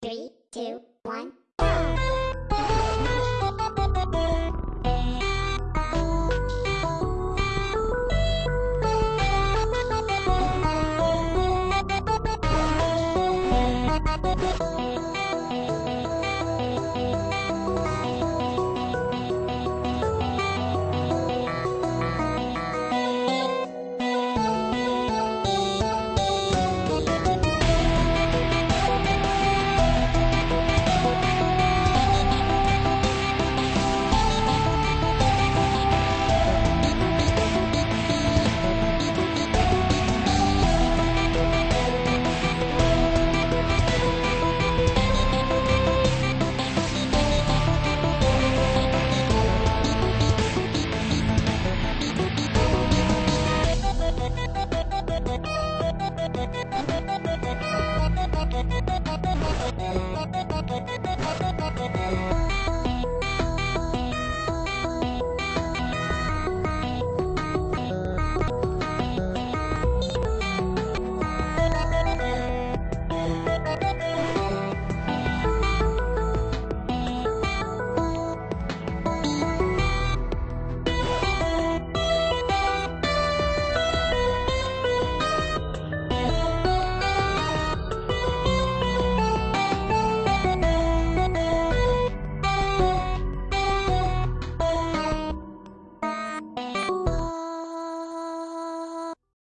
Three, two, one.